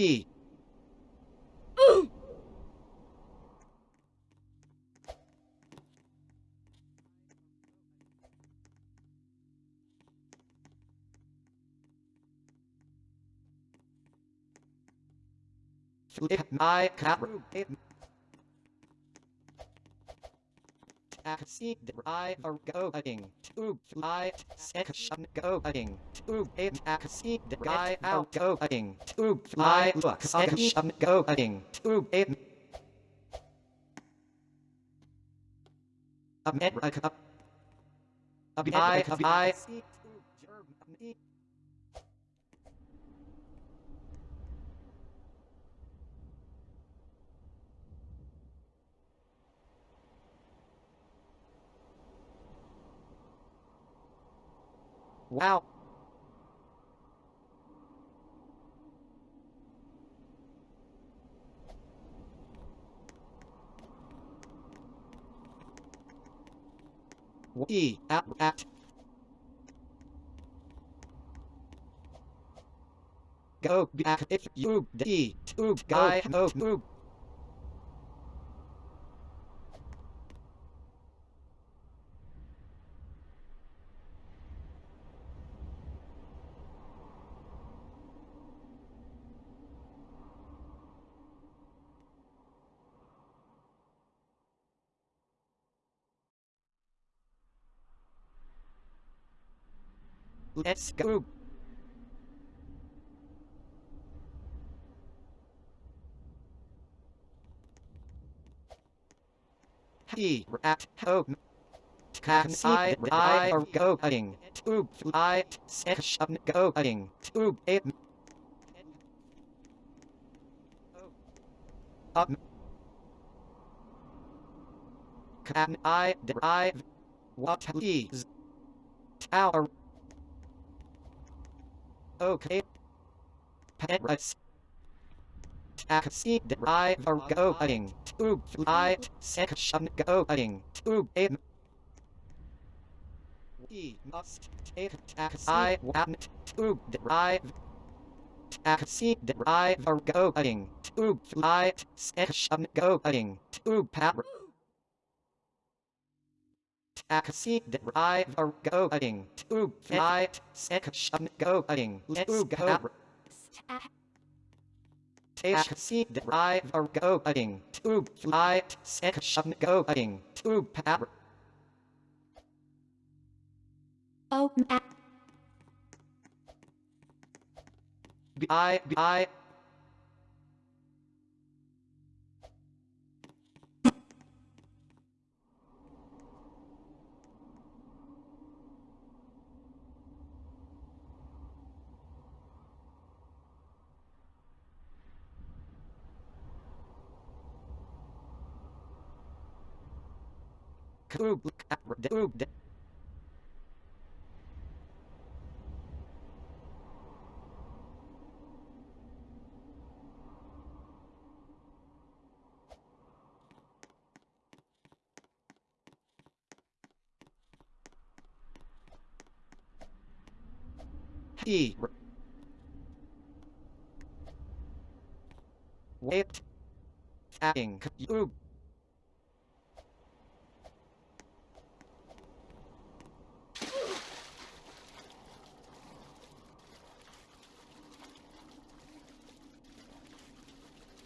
Flip my cat. Taxi driver going to flight section going to it a taxi driver going to fly section going to a America. America. I, Wow. We at at go back if you d to guy go move Let's go. He at home. Can I or going to flight section going to it. Um. Can I drive? What is tower? Okay. Paris. Taxi driver going to flight section going to it. We must take taxi. I want to drive. Taxi driver going to flight section going to Paris. Taxi driver going to flight section going to go. Taxi driver going to flight section going to. Open app. I I He. Wait. Adding. You.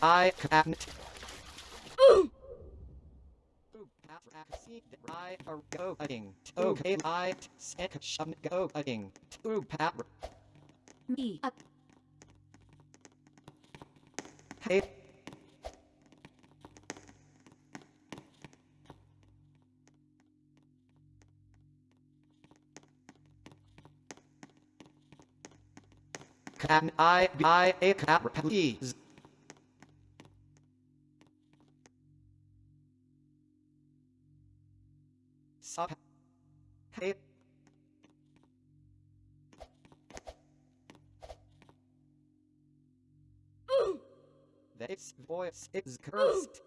I can't. Driver going. Okay, light section going. To power. Me up. Hey. Can I buy a car, please? Hey. This voice is cursed.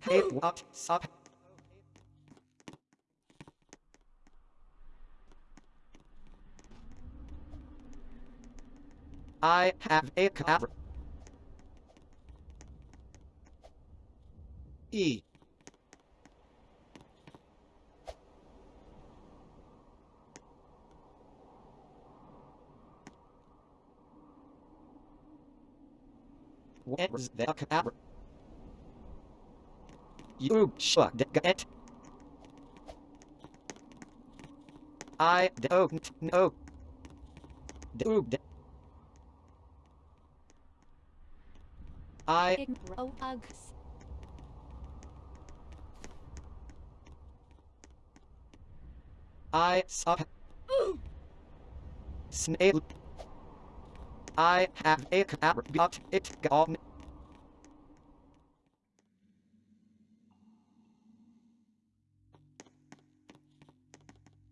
Hey, what? Stop. I have a car. E. Where's the car? You should get. I don't know. Dude. I Uggs. I saw snail. I have a car, but it gone.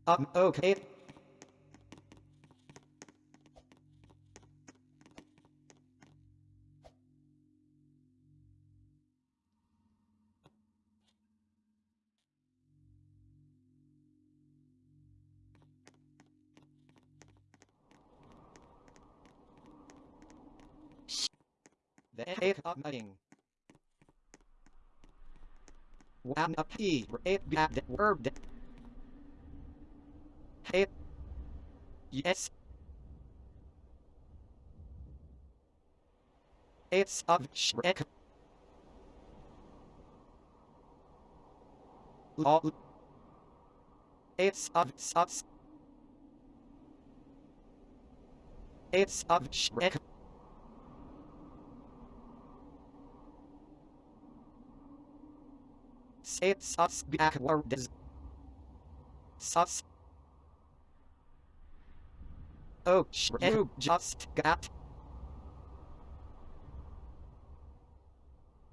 Um, okay. Nothing. Yes. It's of Shrek. Lol. It's of sus. It's of Shrek. Say sus backwards. Sus. Oh, you just got.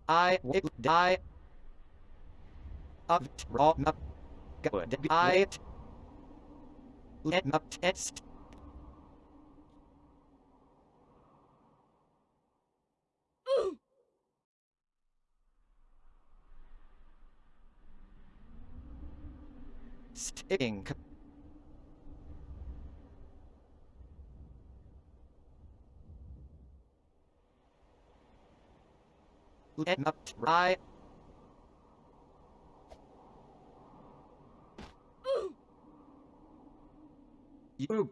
I will die of trauma. Goodbye. Let me test. Stink. Let me try. You